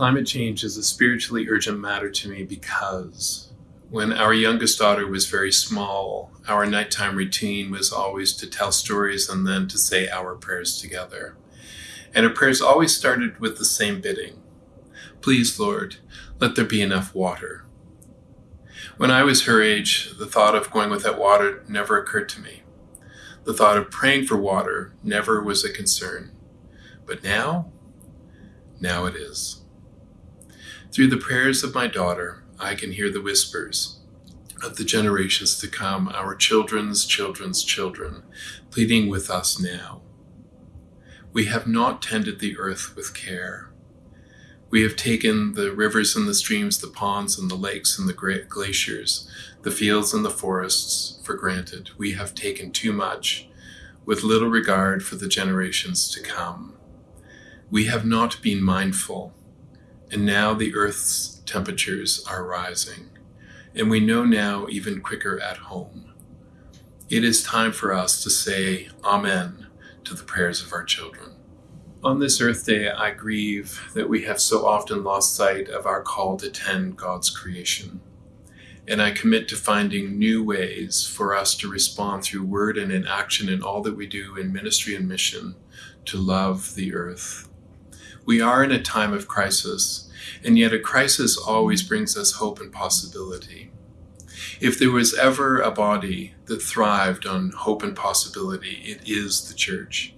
Climate change is a spiritually urgent matter to me because when our youngest daughter was very small, our nighttime routine was always to tell stories and then to say our prayers together. And her prayers always started with the same bidding Please, Lord, let there be enough water. When I was her age, the thought of going without water never occurred to me. The thought of praying for water never was a concern. But now, now it is. Through the prayers of my daughter, I can hear the whispers of the generations to come, our children's children's children, pleading with us now. We have not tended the earth with care. We have taken the rivers and the streams, the ponds and the lakes and the great glaciers, the fields and the forests for granted. We have taken too much with little regard for the generations to come. We have not been mindful, and now the earth's temperatures are rising, and we know now even quicker at home. It is time for us to say Amen to the prayers of our children. On this Earth Day, I grieve that we have so often lost sight of our call to tend God's creation. And I commit to finding new ways for us to respond through word and in action in all that we do in ministry and mission to love the earth. We are in a time of crisis, and yet a crisis always brings us hope and possibility. If there was ever a body that thrived on hope and possibility, it is the church.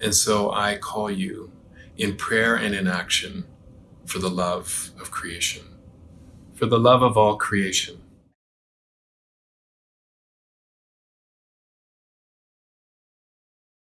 And so I call you in prayer and in action for the love of creation, for the love of all creation